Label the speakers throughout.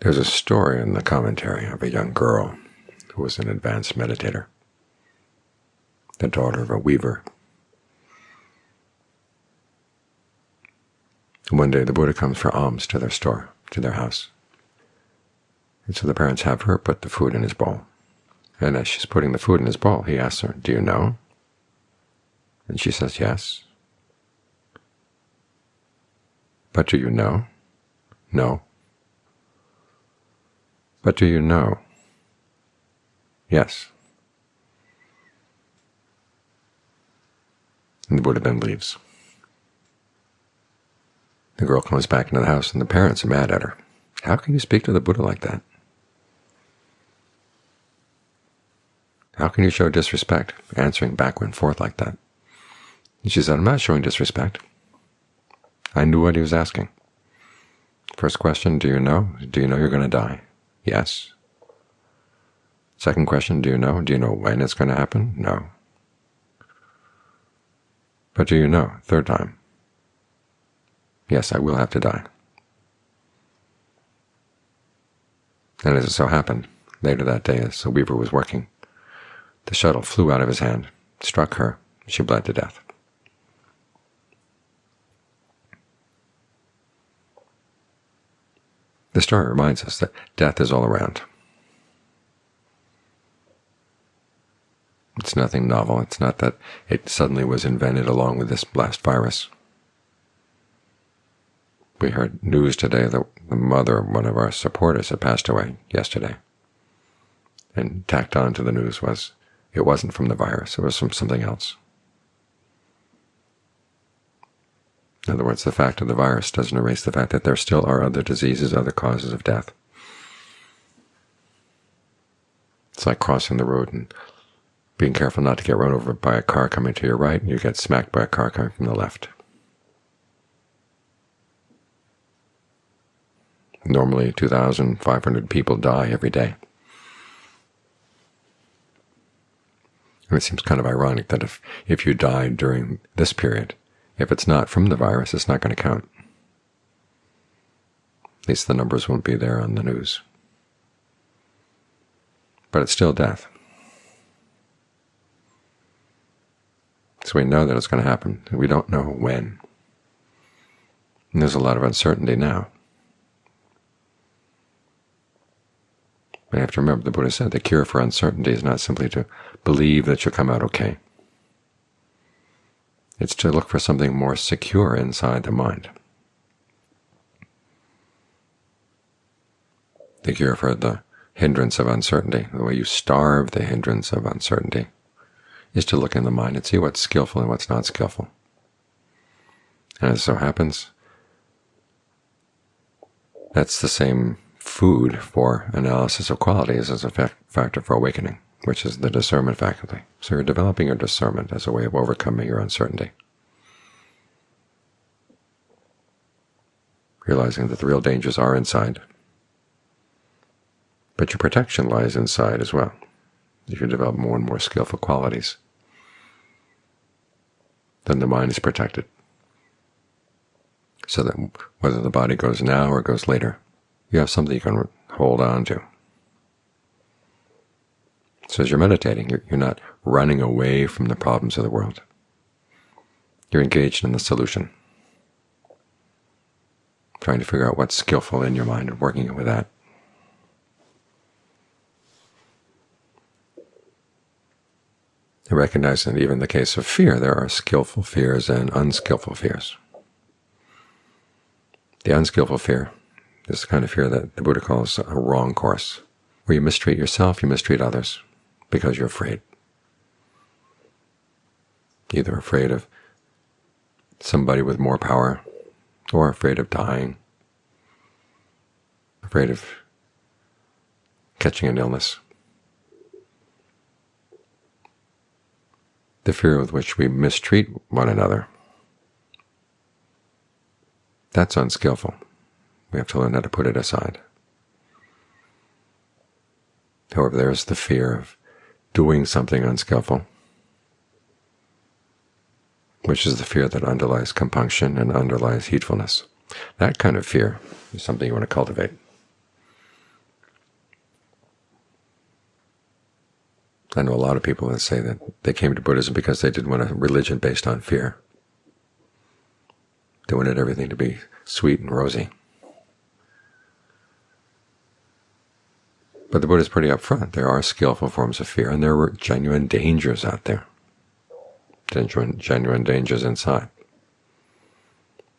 Speaker 1: There's a story in the commentary of a young girl who was an advanced meditator, the daughter of a weaver. One day the Buddha comes for alms to their store, to their house. And so the parents have her put the food in his bowl. And as she's putting the food in his bowl, he asks her, do you know? And she says, yes. But do you know? No. But do you know? Yes. And the Buddha then leaves. The girl comes back into the house, and the parents are mad at her. How can you speak to the Buddha like that? How can you show disrespect, answering back and forth like that? And she said, I'm not showing disrespect. I knew what he was asking. First question, do you know? Do you know you're going to die? Yes. Second question, do you know? Do you know when it's going to happen? No. But do you know? Third time. Yes, I will have to die. And as it so happened, later that day as the weaver was working, the shuttle flew out of his hand, struck her, she bled to death. The story reminds us that death is all around. It's nothing novel. It's not that it suddenly was invented along with this last virus. We heard news today that the mother of one of our supporters had passed away yesterday. And tacked on to the news was it wasn't from the virus, it was from something else. In other words, the fact of the virus doesn't erase the fact that there still are other diseases, other causes of death. It's like crossing the road and being careful not to get run over by a car coming to your right, and you get smacked by a car coming from the left. Normally 2,500 people die every day. And it seems kind of ironic that if, if you died during this period, if it's not from the virus, it's not going to count. At least the numbers won't be there on the news. But it's still death. So we know that it's going to happen. We don't know when. And there's a lot of uncertainty now. You have to remember, the Buddha said the cure for uncertainty is not simply to believe that you'll come out okay. It's to look for something more secure inside the mind. The cure for the hindrance of uncertainty, the way you starve the hindrance of uncertainty, is to look in the mind and see what's skillful and what's not skillful. And as so happens, that's the same food for analysis of qualities as a factor for awakening which is the discernment faculty. So you're developing your discernment as a way of overcoming your uncertainty. Realizing that the real dangers are inside, but your protection lies inside as well. If you develop more and more skillful qualities, then the mind is protected, so that whether the body goes now or goes later, you have something you can hold on to. So as you're meditating, you're, you're not running away from the problems of the world. You're engaged in the solution, trying to figure out what's skillful in your mind and working with that. And recognizing that even in the case of fear, there are skillful fears and unskillful fears. The unskillful fear is the kind of fear that the Buddha calls a wrong course, where you mistreat yourself, you mistreat others because you're afraid. Either afraid of somebody with more power, or afraid of dying, afraid of catching an illness. The fear with which we mistreat one another, that's unskillful. We have to learn how to put it aside. However, there's the fear of doing something unskillful, which is the fear that underlies compunction and underlies heedfulness. That kind of fear is something you want to cultivate. I know a lot of people that say that they came to Buddhism because they didn't want a religion based on fear. They wanted everything to be sweet and rosy. But the Buddha is pretty upfront. There are skillful forms of fear, and there were genuine dangers out there, genuine, genuine dangers inside.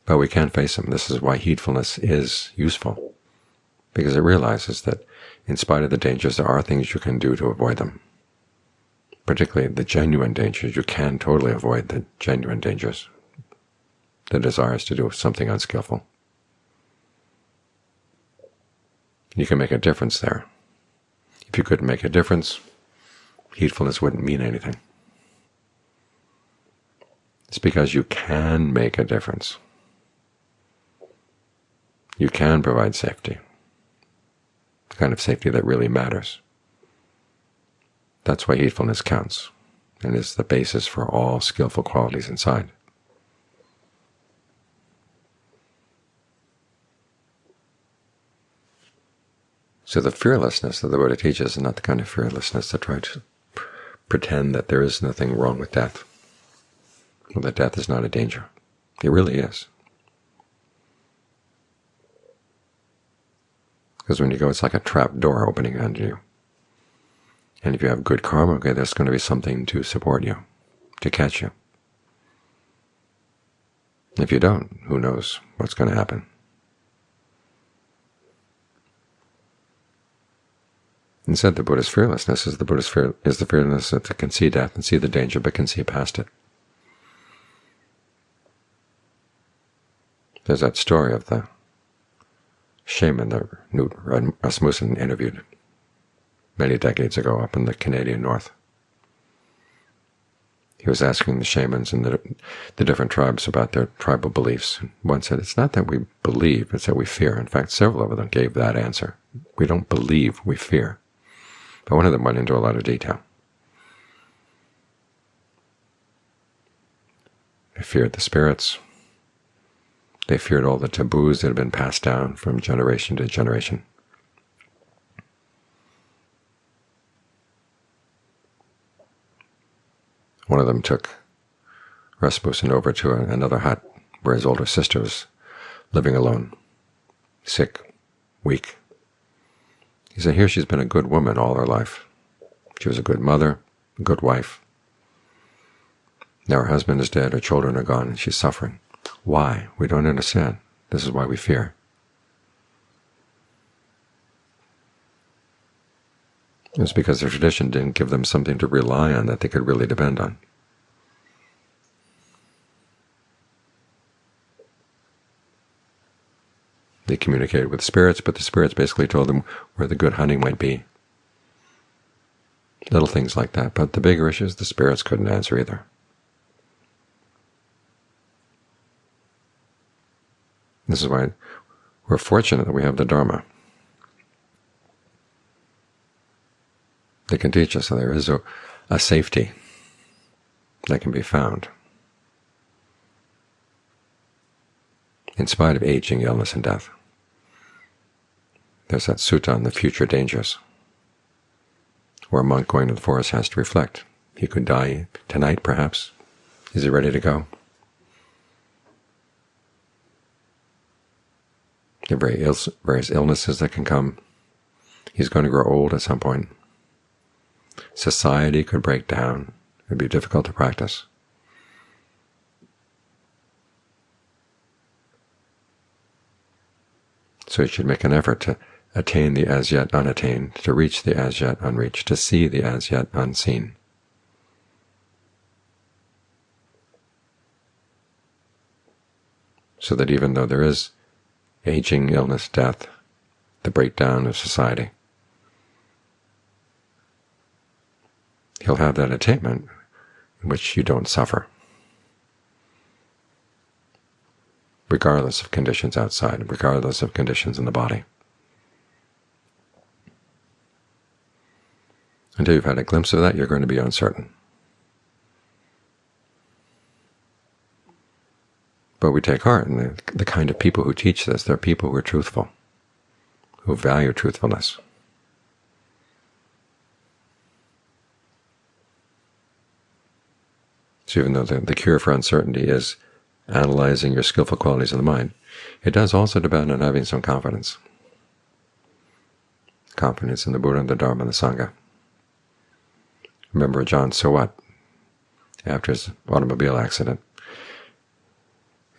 Speaker 1: But we can face them. This is why heedfulness is useful, because it realizes that in spite of the dangers, there are things you can do to avoid them. Particularly the genuine dangers. You can totally avoid the genuine dangers, the desires to do something unskillful. You can make a difference there. If you couldn't make a difference, heedfulness wouldn't mean anything. It's because you can make a difference. You can provide safety, the kind of safety that really matters. That's why heedfulness counts and is the basis for all skillful qualities inside. So the fearlessness that the Buddha teaches is not the kind of fearlessness that tries to pretend that there is nothing wrong with death, or that death is not a danger. It really is. Because when you go, it's like a trap door opening under you. And if you have good karma, okay, there's going to be something to support you, to catch you. If you don't, who knows what's going to happen. Instead, the Buddha's fearlessness is the Buddha's fear is the fearlessness that can see death and see the danger, but can see past it. There's that story of the shaman that Knut Rasmussen interviewed many decades ago up in the Canadian North. He was asking the shamans and the, the different tribes about their tribal beliefs. One said, it's not that we believe, it's that we fear. In fact, several of them gave that answer. We don't believe, we fear but one of them went into a lot of detail. They feared the spirits. They feared all the taboos that had been passed down from generation to generation. One of them took Rasmussen over to another hut where his older sister was living alone, sick, weak. He said, here she's been a good woman all her life. She was a good mother, a good wife. Now her husband is dead, her children are gone, and she's suffering. Why? We don't understand. This is why we fear. It's because their tradition didn't give them something to rely on that they could really depend on. They communicated with spirits, but the spirits basically told them where the good hunting might be. Little things like that, but the bigger issues the spirits couldn't answer either. This is why we're fortunate that we have the Dharma. They can teach us that there is a, a safety that can be found in spite of aging, illness, and death. There's that sutta on the future dangers, where a monk going to the forest has to reflect. He could die tonight, perhaps. Is he ready to go? There are various illnesses that can come. He's going to grow old at some point. Society could break down. It would be difficult to practice. So he should make an effort to attain the as yet unattained, to reach the as yet unreached, to see the as yet unseen. So that even though there is aging, illness, death, the breakdown of society, he'll have that attainment in which you don't suffer, regardless of conditions outside, regardless of conditions in the body. Until you've had a glimpse of that, you're going to be uncertain. But we take heart in the, the kind of people who teach this. They're people who are truthful, who value truthfulness. So even though the, the cure for uncertainty is analyzing your skillful qualities of the mind, it does also depend on having some confidence. Confidence in the Buddha, the Dharma, and the Sangha. Remember Ajaan Suwat, after his automobile accident,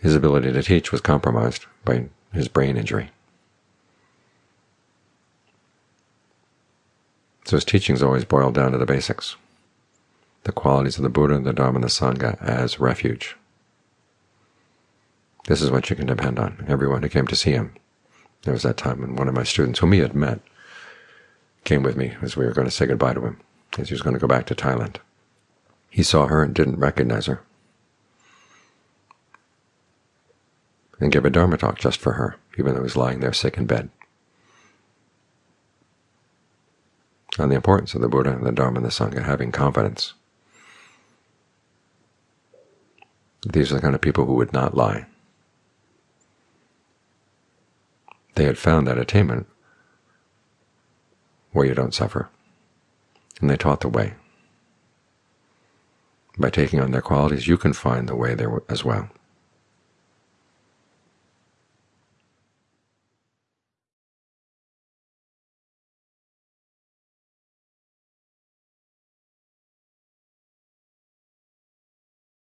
Speaker 1: his ability to teach was compromised by his brain injury. So his teachings always boiled down to the basics, the qualities of the Buddha, the Dharma, and the Sangha as refuge. This is what you can depend on. Everyone who came to see him. There was that time when one of my students, whom he had met, came with me as we were going to say goodbye to him, as he was going to go back to Thailand. He saw her and didn't recognize her, and gave a Dharma talk just for her, even though he was lying there sick in bed. On the importance of the Buddha, and the Dharma, and the Sangha having confidence. These are the kind of people who would not lie. They had found that attainment where you don't suffer, and they taught the way. By taking on their qualities, you can find the way there as well.